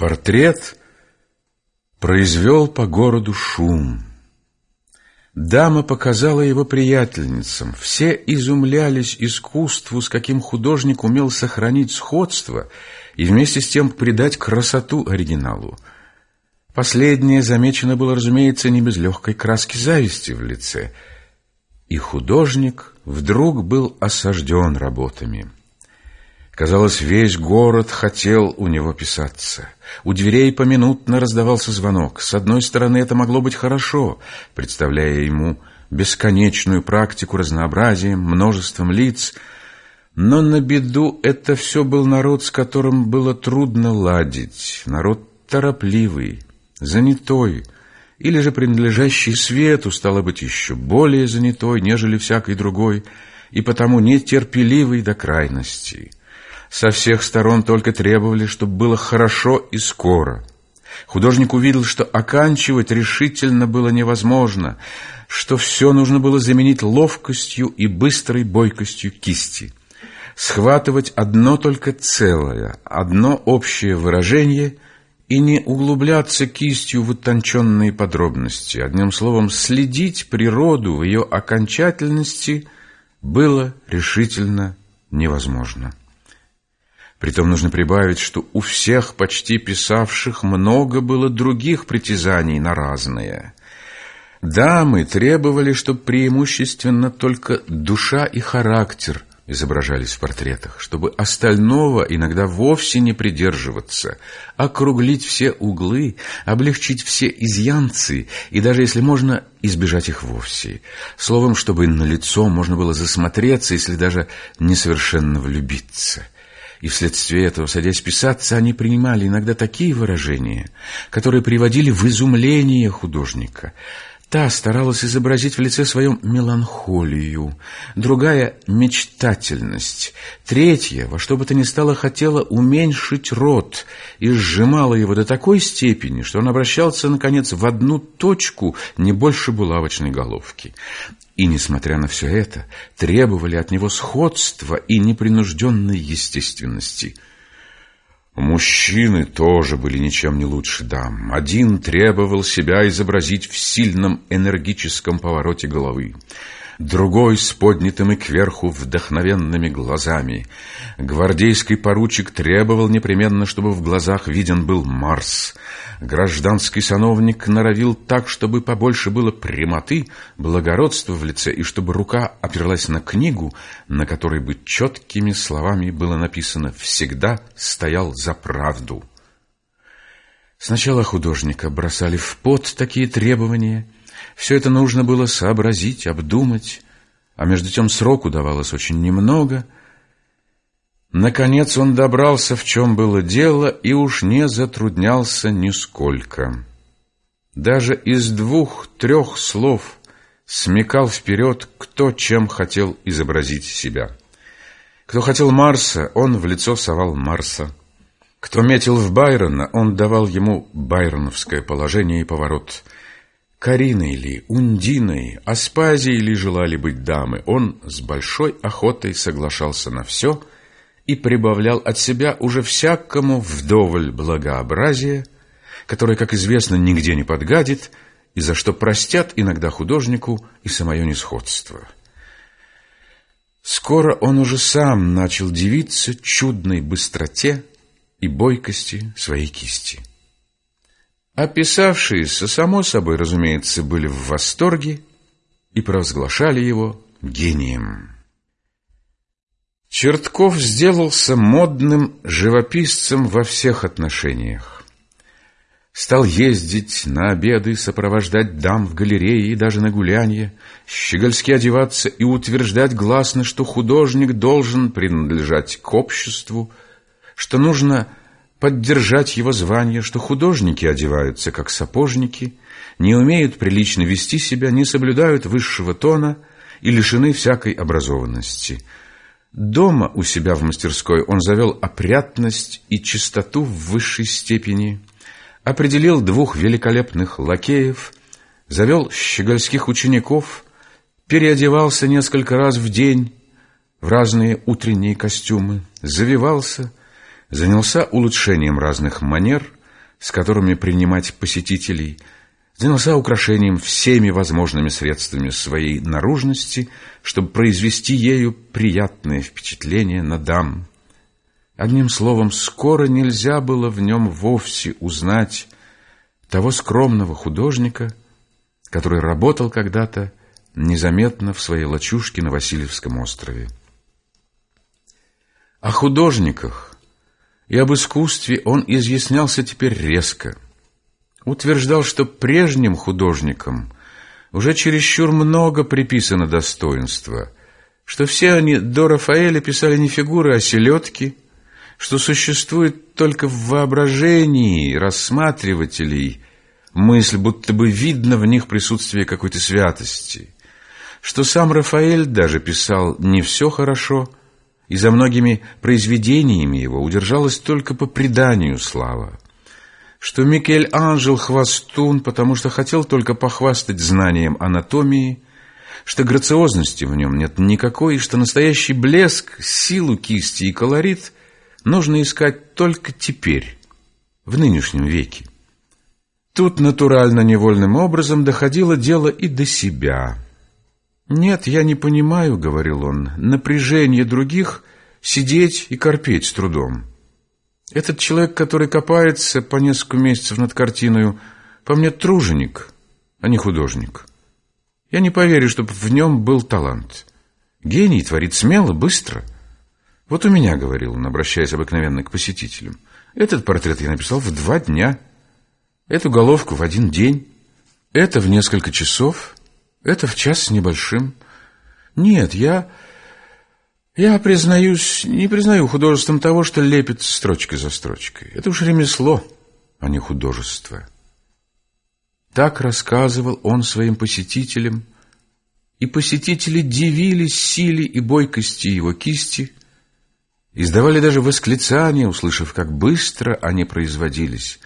Портрет произвел по городу шум. Дама показала его приятельницам. Все изумлялись искусству, с каким художник умел сохранить сходство и вместе с тем придать красоту оригиналу. Последнее замечено было, разумеется, не без легкой краски зависти в лице. И художник вдруг был осажден работами. Казалось, весь город хотел у него писаться. У дверей поминутно раздавался звонок. С одной стороны, это могло быть хорошо, представляя ему бесконечную практику разнообразием, множеством лиц, но на беду это все был народ, с которым было трудно ладить, народ торопливый, занятой, или же принадлежащий свету, стало быть, еще более занятой, нежели всякий другой, и потому нетерпеливый до крайности. Со всех сторон только требовали, чтобы было хорошо и скоро. Художник увидел, что оканчивать решительно было невозможно, что все нужно было заменить ловкостью и быстрой бойкостью кисти. Схватывать одно только целое, одно общее выражение и не углубляться кистью в утонченные подробности. Одним словом, следить природу в ее окончательности было решительно невозможно. Притом нужно прибавить, что у всех почти писавших много было других притязаний на разные. Дамы требовали, чтобы преимущественно только душа и характер изображались в портретах, чтобы остального иногда вовсе не придерживаться, округлить все углы, облегчить все изъянцы и даже, если можно, избежать их вовсе. Словом, чтобы на лицо можно было засмотреться, если даже несовершенно влюбиться – и вследствие этого, садясь писаться, они принимали иногда такие выражения, которые приводили в изумление художника. Та старалась изобразить в лице своем меланхолию, другая — мечтательность, третья, во что бы то ни стало, хотела уменьшить рот и сжимала его до такой степени, что он обращался, наконец, в одну точку, не больше булавочной головки. И, несмотря на все это, требовали от него сходства и непринужденной естественности. Мужчины тоже были ничем не лучше дам. Один требовал себя изобразить в сильном энергическом повороте головы другой с поднятыми кверху вдохновенными глазами. Гвардейский поручик требовал непременно, чтобы в глазах виден был Марс. Гражданский сановник норовил так, чтобы побольше было прямоты, благородства в лице, и чтобы рука оперлась на книгу, на которой бы четкими словами было написано «Всегда стоял за правду». Сначала художника бросали в пот такие требования — все это нужно было сообразить, обдумать, а между тем сроку давалось очень немного. Наконец он добрался, в чем было дело, и уж не затруднялся нисколько. Даже из двух-трех слов смекал вперед, кто чем хотел изобразить себя. Кто хотел Марса, он в лицо совал Марса. Кто метил в Байрона, он давал ему байроновское положение и поворот – Кариной ли, Ундиной, Аспазией ли желали быть дамы, он с большой охотой соглашался на все и прибавлял от себя уже всякому вдоволь благообразия, которое, как известно, нигде не подгадит, и за что простят иногда художнику и самое несходство. Скоро он уже сам начал дивиться чудной быстроте и бойкости своей кисти. Описавшиеся, само собой, разумеется, были в восторге и провозглашали его гением. Чертков сделался модным живописцем во всех отношениях. Стал ездить на обеды, сопровождать дам в галерее и даже на гулянье, щегольски одеваться и утверждать гласно, что художник должен принадлежать к обществу, что нужно поддержать его звание, что художники одеваются как сапожники, не умеют прилично вести себя, не соблюдают высшего тона и лишены всякой образованности. Дома у себя в мастерской он завел опрятность и чистоту в высшей степени, определил двух великолепных лакеев, завел щегольских учеников, переодевался несколько раз в день в разные утренние костюмы, завивался – занялся улучшением разных манер, с которыми принимать посетителей, занялся украшением всеми возможными средствами своей наружности, чтобы произвести ею приятное впечатление на дам. Одним словом, скоро нельзя было в нем вовсе узнать того скромного художника, который работал когда-то незаметно в своей лачушке на Васильевском острове. О художниках и об искусстве он изъяснялся теперь резко. Утверждал, что прежним художникам уже чересчур много приписано достоинства, что все они до Рафаэля писали не фигуры, а селедки, что существует только в воображении рассматривателей мысль, будто бы видно в них присутствие какой-то святости, что сам Рафаэль даже писал не все хорошо, и за многими произведениями его удержалась только по преданию слава, что Микель Анжел хвостун, потому что хотел только похвастать знанием анатомии, что грациозности в нем нет никакой, и что настоящий блеск, силу кисти и колорит нужно искать только теперь, в нынешнем веке. Тут натурально-невольным образом доходило дело и до себя – «Нет, я не понимаю», — говорил он, — «напряжение других сидеть и корпеть с трудом. Этот человек, который копается по несколько месяцев над картиной, по мне труженик, а не художник. Я не поверю, чтобы в нем был талант. Гений творит смело, быстро. Вот у меня, — говорил он, обращаясь обыкновенно к посетителям, — этот портрет я написал в два дня, эту головку в один день, это в несколько часов — это в час с небольшим. Нет, я... Я, признаюсь, не признаю художеством того, что лепит строчкой за строчкой. Это уж ремесло, а не художество. Так рассказывал он своим посетителям, и посетители дивились силе и бойкости его кисти, издавали даже восклицания, услышав, как быстро они производились,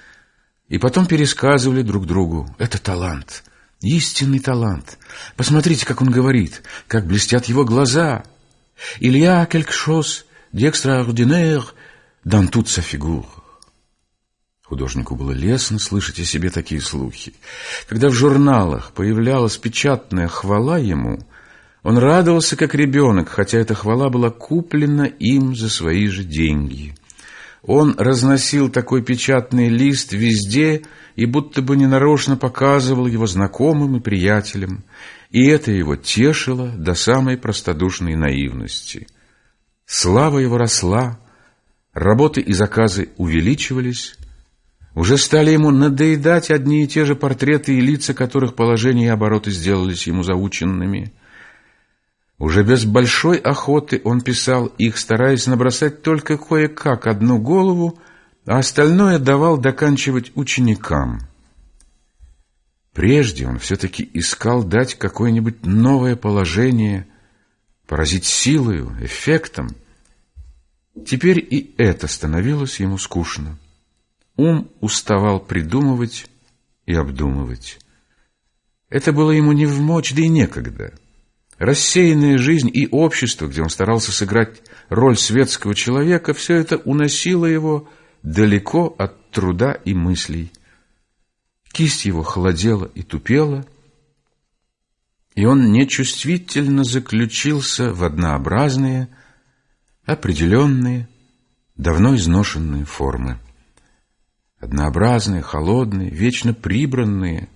и потом пересказывали друг другу «это талант». Истинный талант. Посмотрите, как он говорит, как блестят его глаза. D'extraordinaire dans toute sa figure. Художнику было лестно слышать о себе такие слухи. Когда в журналах появлялась печатная хвала ему, он радовался как ребенок, хотя эта хвала была куплена им за свои же деньги. Он разносил такой печатный лист везде и будто бы ненарочно показывал его знакомым и приятелям, и это его тешило до самой простодушной наивности. Слава его росла, работы и заказы увеличивались, уже стали ему надоедать одни и те же портреты и лица, которых положение и обороты сделались ему заученными – уже без большой охоты он писал их, стараясь набросать только кое-как одну голову, а остальное давал доканчивать ученикам. Прежде он все-таки искал дать какое-нибудь новое положение, поразить силою, эффектом. Теперь и это становилось ему скучно. Ум уставал придумывать и обдумывать. Это было ему не в мочь, да и некогда — Рассеянная жизнь и общество, где он старался сыграть роль светского человека, все это уносило его далеко от труда и мыслей. Кисть его холодела и тупела, и он нечувствительно заключился в однообразные, определенные, давно изношенные формы. Однообразные, холодные, вечно прибранные,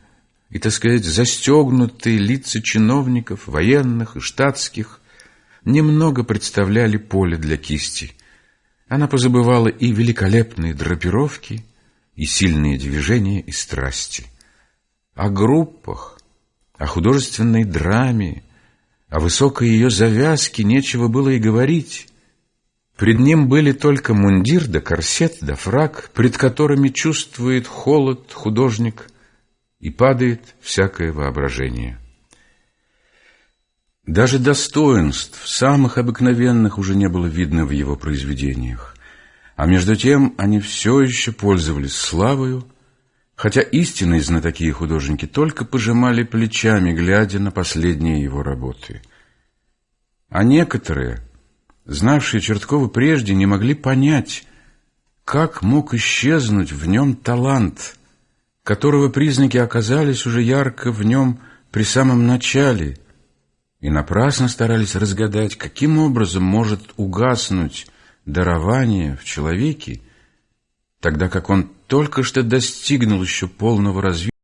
и, так сказать, застегнутые лица чиновников, военных и штатских, немного представляли поле для кисти. Она позабывала и великолепные драпировки, и сильные движения и страсти. О группах, о художественной драме, о высокой ее завязке нечего было и говорить. Пред ним были только мундир да корсет да фраг, пред которыми чувствует холод художник – и падает всякое воображение. Даже достоинств, самых обыкновенных, уже не было видно в его произведениях, а между тем они все еще пользовались славою, хотя истинные знатоки и художники только пожимали плечами, глядя на последние его работы. А некоторые, знавшие Черткова прежде, не могли понять, как мог исчезнуть в нем талант, которого признаки оказались уже ярко в нем при самом начале, и напрасно старались разгадать, каким образом может угаснуть дарование в человеке, тогда как он только что достигнул еще полного развития,